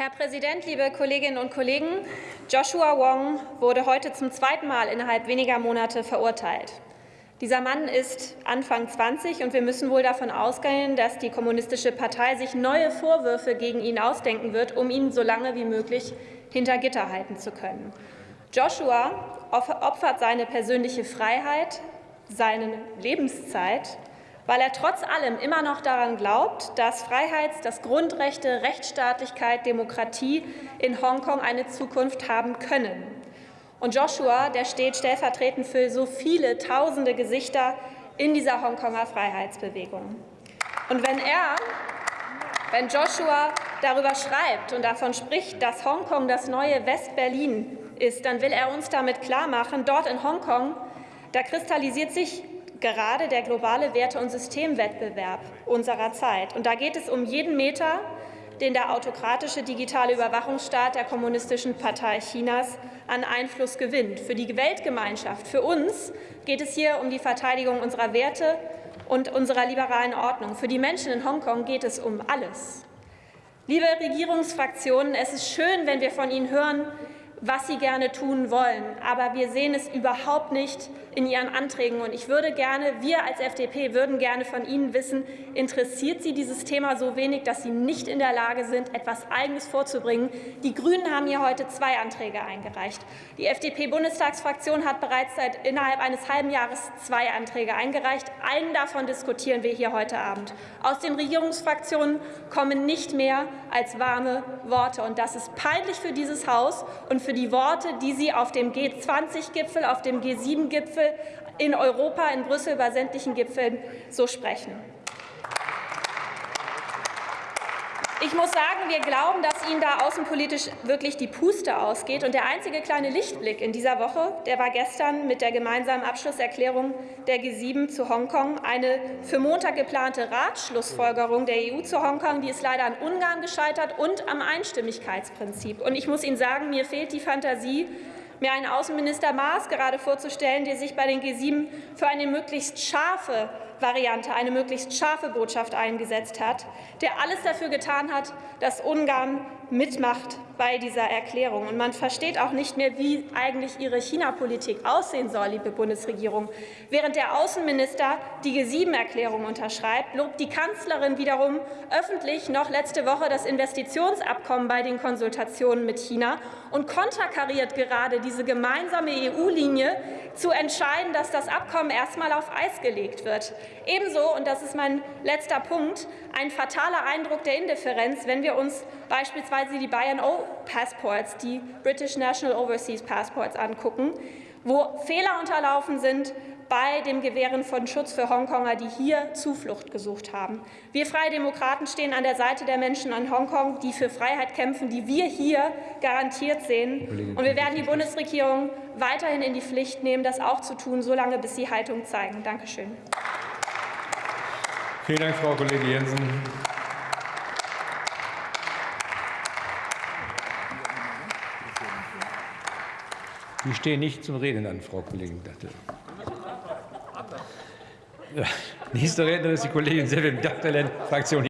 Herr Präsident, liebe Kolleginnen und Kollegen! Joshua Wong wurde heute zum zweiten Mal innerhalb weniger Monate verurteilt. Dieser Mann ist Anfang 20 und wir müssen wohl davon ausgehen, dass die Kommunistische Partei sich neue Vorwürfe gegen ihn ausdenken wird, um ihn so lange wie möglich hinter Gitter halten zu können. Joshua opfert seine persönliche Freiheit, seine Lebenszeit weil er trotz allem immer noch daran glaubt, dass Freiheits-, dass Grundrechte, Rechtsstaatlichkeit, Demokratie in Hongkong eine Zukunft haben können. Und Joshua, der steht stellvertretend für so viele tausende Gesichter in dieser Hongkonger Freiheitsbewegung. Und wenn er, wenn Joshua darüber schreibt und davon spricht, dass Hongkong das neue West-Berlin ist, dann will er uns damit klarmachen, dort in Hongkong, da kristallisiert sich gerade der globale Werte- und Systemwettbewerb unserer Zeit. Und da geht es um jeden Meter, den der autokratische digitale Überwachungsstaat der Kommunistischen Partei Chinas an Einfluss gewinnt. Für die Weltgemeinschaft, für uns geht es hier um die Verteidigung unserer Werte und unserer liberalen Ordnung. Für die Menschen in Hongkong geht es um alles. Liebe Regierungsfraktionen, es ist schön, wenn wir von Ihnen hören, was sie gerne tun wollen. Aber wir sehen es überhaupt nicht in Ihren Anträgen. Und ich würde gerne, wir als FDP würden gerne von Ihnen wissen, interessiert Sie dieses Thema so wenig, dass Sie nicht in der Lage sind, etwas Eigenes vorzubringen? Die Grünen haben hier heute zwei Anträge eingereicht. Die FDP-Bundestagsfraktion hat bereits seit innerhalb eines halben Jahres zwei Anträge eingereicht. Einen davon diskutieren wir hier heute Abend. Aus den Regierungsfraktionen kommen nicht mehr als warme Worte. Und das ist peinlich für dieses Haus und für für die Worte, die Sie auf dem G20-Gipfel, auf dem G7-Gipfel in Europa, in Brüssel bei sämtlichen Gipfeln so sprechen. Ich muss sagen, wir glauben, dass Ihnen da außenpolitisch wirklich die Puste ausgeht. Und der einzige kleine Lichtblick in dieser Woche, der war gestern mit der gemeinsamen Abschlusserklärung der G7 zu Hongkong. Eine für Montag geplante Ratschlussfolgerung der EU zu Hongkong, die ist leider an Ungarn gescheitert und am Einstimmigkeitsprinzip. Und ich muss Ihnen sagen, mir fehlt die Fantasie, mir einen Außenminister Maas gerade vorzustellen, der sich bei den G7 für eine möglichst scharfe Variante, eine möglichst scharfe Botschaft eingesetzt hat, der alles dafür getan hat, dass Ungarn mitmacht bei dieser Erklärung. Und man versteht auch nicht mehr, wie eigentlich Ihre China-Politik aussehen soll, liebe Bundesregierung. Während der Außenminister die G7-Erklärung unterschreibt, lobt die Kanzlerin wiederum öffentlich noch letzte Woche das Investitionsabkommen bei den Konsultationen mit China und konterkariert gerade diese gemeinsame EU-Linie, zu entscheiden, dass das Abkommen erstmal auf Eis gelegt wird. Ebenso, und das ist mein letzter Punkt, ein fataler Eindruck der Indifferenz, wenn wir uns beispielsweise die Bayern O Passports, die British National Overseas Passports angucken, wo Fehler unterlaufen sind bei dem Gewähren von Schutz für Hongkonger, die hier Zuflucht gesucht haben. Wir Freie Demokraten stehen an der Seite der Menschen in Hongkong, die für Freiheit kämpfen, die wir hier garantiert sehen. Und wir werden die Bundesregierung weiterhin in die Pflicht nehmen, das auch zu tun, solange bis sie Haltung zeigen. Danke schön. Vielen Dank, Frau Kollegin Jensen. Sie stehen nicht zum Reden an, Frau Kollegin Datte. Nächste Rednerin ist die Kollegin Sevim Dattelen, Fraktion